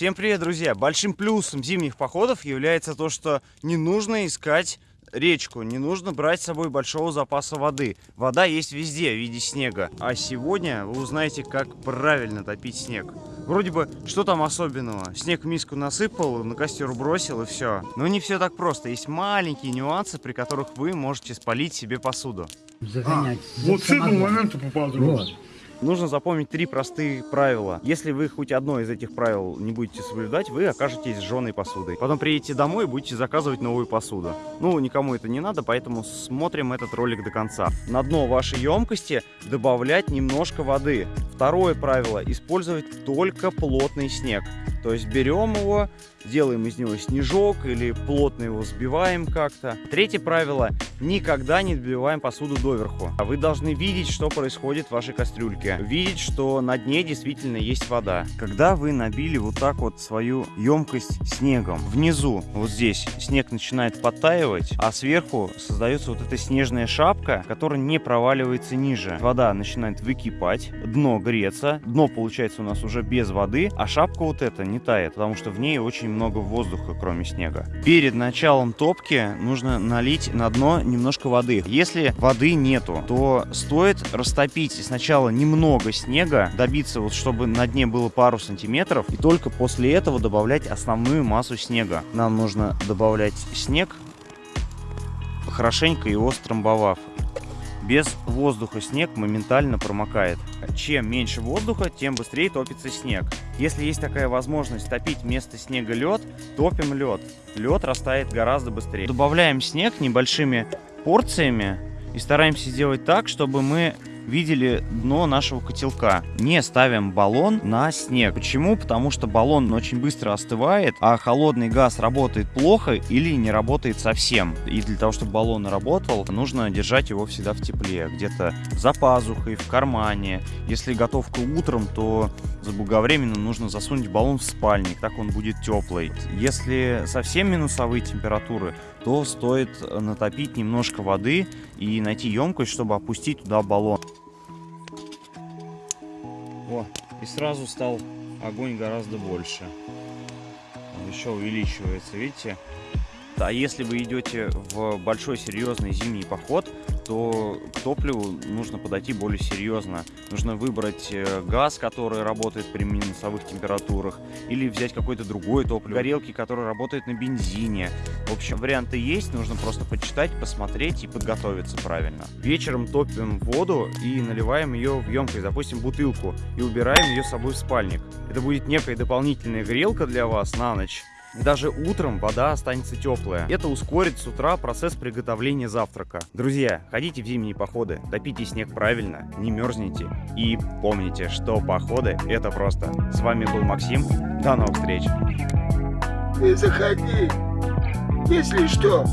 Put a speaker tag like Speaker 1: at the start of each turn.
Speaker 1: Всем привет, друзья! Большим плюсом зимних походов является то, что не нужно искать речку, не нужно брать с собой большого запаса воды. Вода есть везде в виде снега. А сегодня вы узнаете, как правильно топить снег. Вроде бы, что там особенного? Снег в миску насыпал, на костер бросил и все. Но не все так просто. Есть маленькие нюансы, при которых вы можете спалить себе посуду.
Speaker 2: Загонять.
Speaker 3: А, вот с этого момента поподробнее.
Speaker 2: Вот.
Speaker 1: Нужно запомнить три простые правила. Если вы хоть одно из этих правил не будете соблюдать, вы окажетесь сжженной посудой. Потом приедете домой и будете заказывать новую посуду. Ну, никому это не надо, поэтому смотрим этот ролик до конца. На дно вашей емкости добавлять немножко воды. Второе правило. Использовать только плотный снег. То есть берем его, делаем из него снежок или плотно его сбиваем как-то. Третье правило. Никогда не сбиваем посуду доверху. А Вы должны видеть, что происходит в вашей кастрюльке. Видеть, что на дне действительно есть вода. Когда вы набили вот так вот свою емкость снегом, внизу, вот здесь, снег начинает подтаивать, а сверху создается вот эта снежная шапка, которая не проваливается ниже. Вода начинает выкипать, дно греться, дно получается у нас уже без воды, а шапка вот эта не тает, потому что в ней очень много воздуха, кроме снега. Перед началом топки нужно налить на дно немножко воды. Если воды нету, то стоит растопить сначала немного снега, добиться вот, чтобы на дне было пару сантиметров, и только после этого добавлять основную массу снега. Нам нужно добавлять снег, хорошенько его стромбовав. Без воздуха снег моментально промокает. Чем меньше воздуха, тем быстрее топится снег. Если есть такая возможность топить вместо снега лед, топим лед. Лед растает гораздо быстрее. Добавляем снег небольшими порциями и стараемся сделать так, чтобы мы видели дно нашего котелка. Не ставим баллон на снег. Почему? Потому что баллон очень быстро остывает, а холодный газ работает плохо или не работает совсем. И для того, чтобы баллон работал, нужно держать его всегда в тепле. Где-то за пазухой, в кармане. Если готовка утром, то заблаговременно нужно засунуть баллон в спальник, так он будет теплый. Если совсем минусовые температуры, то стоит натопить немножко воды и найти емкость, чтобы опустить туда баллон. И сразу стал огонь гораздо больше. Он еще увеличивается, видите? А если вы идете в большой серьезный зимний поход, то к топливу нужно подойти более серьезно. Нужно выбрать э, газ, который работает при минусовых температурах, или взять какое-то другое топливо, горелки, которые работают на бензине. В общем, варианты есть, нужно просто почитать, посмотреть и подготовиться правильно. Вечером топим воду и наливаем ее в емкость, допустим, бутылку, и убираем ее с собой в спальник. Это будет некая дополнительная грелка для вас на ночь. Даже утром вода останется теплая. Это ускорит с утра процесс приготовления завтрака. Друзья, ходите в зимние походы, топите снег правильно, не мерзните. И помните, что походы это просто. С вами был Максим, до новых встреч.
Speaker 3: Ты заходи. Если что,